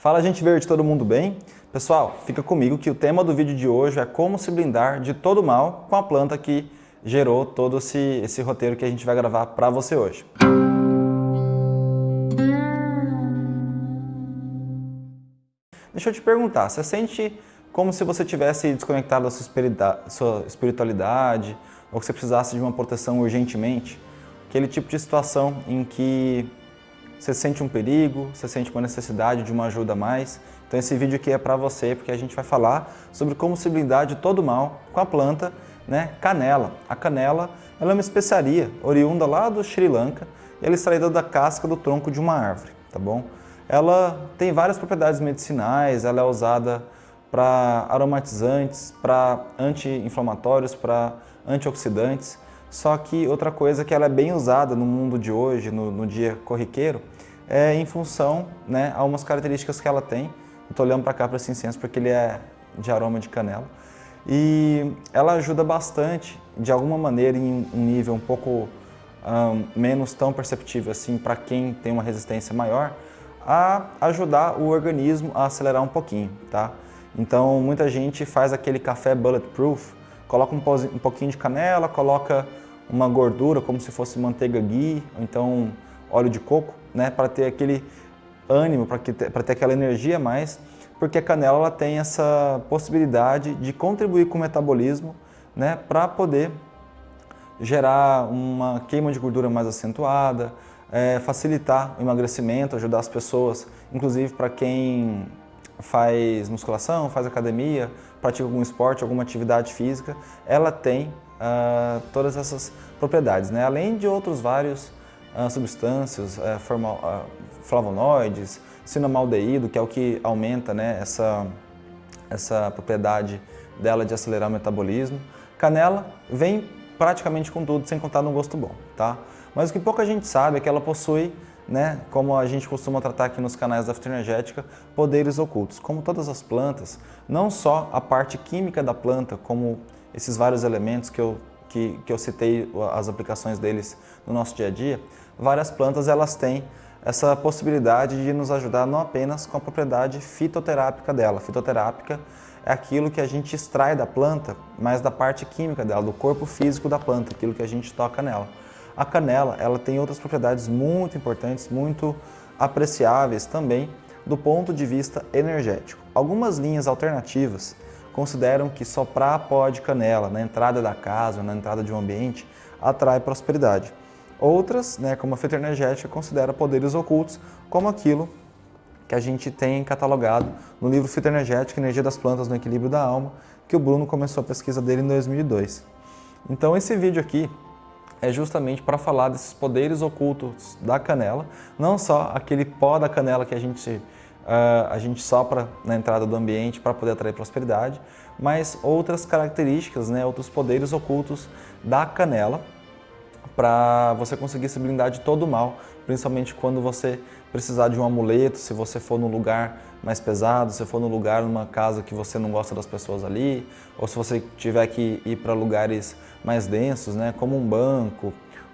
Fala gente verde, todo mundo bem? Pessoal, fica comigo que o tema do vídeo de hoje é como se blindar de todo mal com a planta que gerou todo esse, esse roteiro que a gente vai gravar para você hoje. Deixa eu te perguntar, você sente como se você tivesse desconectado da sua espiritualidade ou que você precisasse de uma proteção urgentemente? Aquele tipo de situação em que você sente um perigo, você sente uma necessidade de uma ajuda a mais. Então esse vídeo aqui é para você, porque a gente vai falar sobre como se blindar de todo mal com a planta né, canela. A canela ela é uma especiaria oriunda lá do Sri Lanka e ela é extraída da casca do tronco de uma árvore, tá bom? Ela tem várias propriedades medicinais, ela é usada para aromatizantes, para anti-inflamatórios, para antioxidantes. Só que outra coisa que ela é bem usada no mundo de hoje, no, no dia corriqueiro, é em função né, a umas características que ela tem. Estou olhando para cá para esse incenso porque ele é de aroma de canela. E ela ajuda bastante, de alguma maneira, em um nível um pouco um, menos tão perceptível assim para quem tem uma resistência maior, a ajudar o organismo a acelerar um pouquinho, tá? Então, muita gente faz aquele café bulletproof, coloca um, um pouquinho de canela, coloca uma gordura como se fosse manteiga ghee, ou então óleo de coco, né, para ter aquele ânimo, para ter aquela energia mais, porque a canela ela tem essa possibilidade de contribuir com o metabolismo né, para poder gerar uma queima de gordura mais acentuada, é, facilitar o emagrecimento, ajudar as pessoas, inclusive para quem faz musculação, faz academia, pratica algum esporte, alguma atividade física, ela tem uh, todas essas propriedades, né? além de outros vários substâncias, uh, formal, flavonoides, cinamaldeído, que é o que aumenta né, essa, essa propriedade dela de acelerar o metabolismo. Canela vem praticamente com tudo, sem contar no gosto bom, tá? Mas o que pouca gente sabe é que ela possui, né, como a gente costuma tratar aqui nos canais da fitoenergética, poderes ocultos. Como todas as plantas, não só a parte química da planta, como esses vários elementos que eu, que, que eu citei, as aplicações deles no nosso dia a dia, várias plantas elas têm essa possibilidade de nos ajudar não apenas com a propriedade fitoterápica dela. Fitoterápica é aquilo que a gente extrai da planta, mas da parte química dela, do corpo físico da planta, aquilo que a gente toca nela. A canela ela tem outras propriedades muito importantes, muito apreciáveis também do ponto de vista energético. Algumas linhas alternativas consideram que soprar pó de canela na entrada da casa na entrada de um ambiente atrai prosperidade. Outras, né, como a fitoenergética, considera poderes ocultos, como aquilo que a gente tem catalogado no livro Fitoenergética, Energia das Plantas no Equilíbrio da Alma, que o Bruno começou a pesquisa dele em 2002. Então esse vídeo aqui é justamente para falar desses poderes ocultos da canela, não só aquele pó da canela que a gente, a gente sopra na entrada do ambiente para poder atrair prosperidade, mas outras características, né, outros poderes ocultos da canela, para você conseguir se blindar de todo o mal, principalmente quando você precisar de um amuleto, se você for num lugar mais pesado, se for num lugar, numa casa que você não gosta das pessoas ali, ou se você tiver que ir para lugares mais densos, né, como um banco,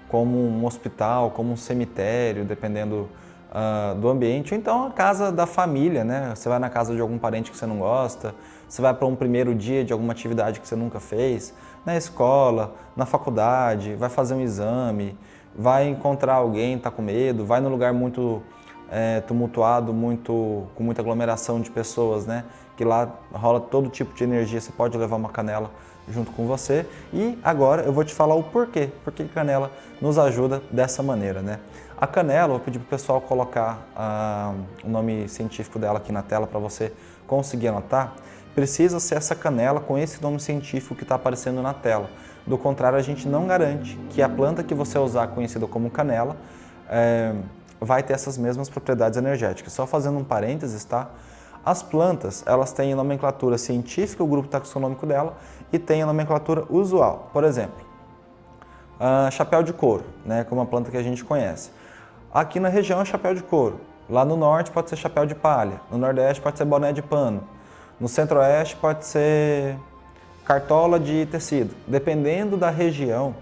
como um hospital, como um cemitério, dependendo uh, do ambiente, ou então a casa da família, né, você vai na casa de algum parente que você não gosta, você vai para um primeiro dia de alguma atividade que você nunca fez, na escola, na faculdade, vai fazer um exame, vai encontrar alguém, está com medo, vai num lugar muito é, tumultuado, muito, com muita aglomeração de pessoas, né? Que lá rola todo tipo de energia, você pode levar uma canela junto com você. E agora eu vou te falar o porquê, porque canela nos ajuda dessa maneira, né? A canela, vou pedir para o pessoal colocar ah, o nome científico dela aqui na tela para você conseguir anotar precisa ser essa canela com esse nome científico que está aparecendo na tela. Do contrário, a gente não garante que a planta que você usar, conhecida como canela, é, vai ter essas mesmas propriedades energéticas. Só fazendo um parênteses, tá? As plantas, elas têm a nomenclatura científica, o grupo taxonômico dela, e tem a nomenclatura usual. Por exemplo, chapéu de couro, né, como a planta que a gente conhece. Aqui na região é chapéu de couro. Lá no norte pode ser chapéu de palha, no nordeste pode ser boné de pano, no centro-oeste pode ser cartola de tecido. Dependendo da região,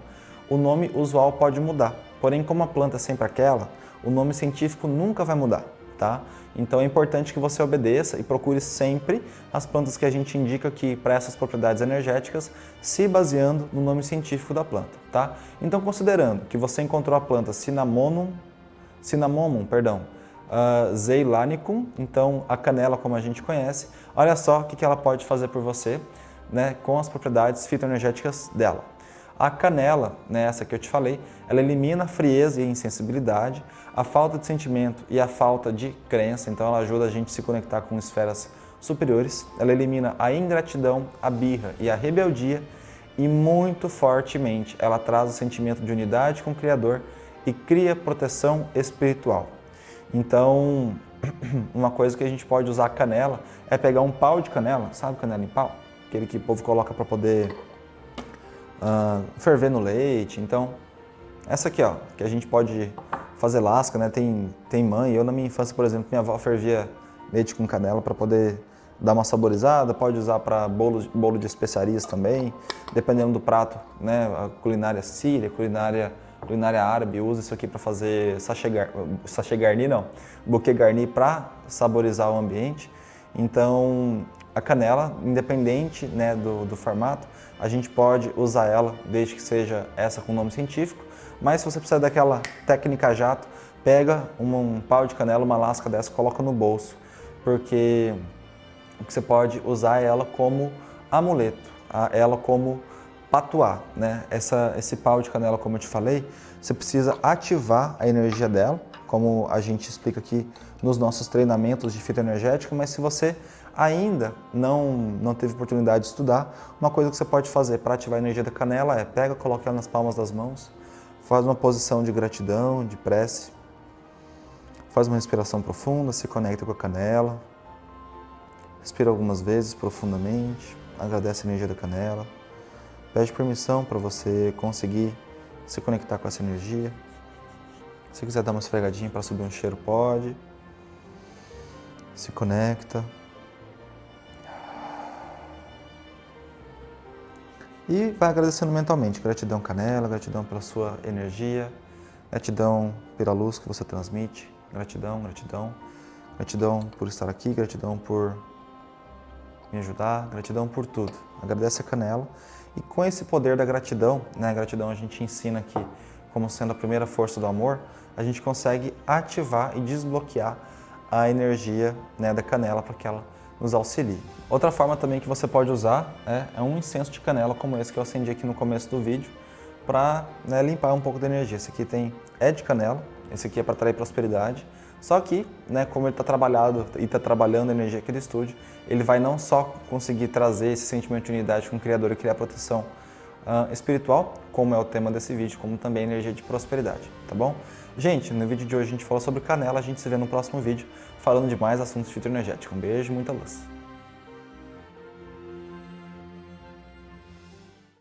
o nome usual pode mudar. Porém, como a planta é sempre aquela, o nome científico nunca vai mudar. Tá? Então é importante que você obedeça e procure sempre as plantas que a gente indica aqui para essas propriedades energéticas, se baseando no nome científico da planta, tá? Então considerando que você encontrou a planta Cinnamomum, Cinnamomum, perdão, uh, Zeilanicum, então a canela como a gente conhece, olha só o que ela pode fazer por você né, com as propriedades fitoenergéticas dela. A canela, né, essa que eu te falei, ela elimina a frieza e a insensibilidade, a falta de sentimento e a falta de crença, então ela ajuda a gente a se conectar com esferas superiores, ela elimina a ingratidão, a birra e a rebeldia e muito fortemente ela traz o sentimento de unidade com o Criador e cria proteção espiritual. Então, uma coisa que a gente pode usar a canela é pegar um pau de canela, sabe canela em pau? Aquele que o povo coloca para poder uh, ferver no leite. Então, essa aqui, ó, que a gente pode fazer lasca, né? Tem, tem mãe, eu na minha infância, por exemplo, minha avó fervia leite com canela para poder dar uma saborizada, pode usar para bolo, bolo de especiarias também, dependendo do prato, né? A culinária síria, culinária culinária árabe usa isso aqui para fazer sachê, gar, sachê garni, não, buquê garni para saborizar o ambiente. Então, a canela, independente né, do, do formato, a gente pode usar ela desde que seja essa com nome científico, mas se você precisar daquela técnica jato, pega um, um pau de canela, uma lasca dessa, coloca no bolso, porque você pode usar ela como amuleto, ela como patuá, né? Essa, esse pau de canela, como eu te falei, você precisa ativar a energia dela, como a gente explica aqui nos nossos treinamentos de fitoenergético, mas se você ainda não, não teve oportunidade de estudar, uma coisa que você pode fazer para ativar a energia da canela é pega, coloca ela nas palmas das mãos, faz uma posição de gratidão, de prece, faz uma respiração profunda, se conecta com a canela, respira algumas vezes profundamente, agradece a energia da canela, pede permissão para você conseguir se conectar com essa energia. Se quiser dar uma esfregadinha para subir um cheiro, pode. Se conecta. E vai agradecendo mentalmente. Gratidão, Canela, gratidão pela sua energia, gratidão pela luz que você transmite, gratidão, gratidão, gratidão por estar aqui, gratidão por me ajudar, gratidão por tudo. Agradece a Canela e com esse poder da gratidão, né, a gratidão a gente ensina aqui como sendo a primeira força do amor, a gente consegue ativar e desbloquear a energia né, da canela para que ela nos auxilie. Outra forma também que você pode usar é, é um incenso de canela como esse que eu acendi aqui no começo do vídeo para né, limpar um pouco da energia. Esse aqui tem, é de canela, esse aqui é para atrair prosperidade, só que, né, como ele está trabalhado e está trabalhando a energia aqui do estúdio, ele vai não só conseguir trazer esse sentimento de unidade com o Criador e criar proteção uh, espiritual, como é o tema desse vídeo, como também energia de prosperidade, tá bom? Gente, no vídeo de hoje a gente falou sobre canela, a gente se vê no próximo vídeo falando de mais assuntos de fitoenergético. Um beijo, muita luz!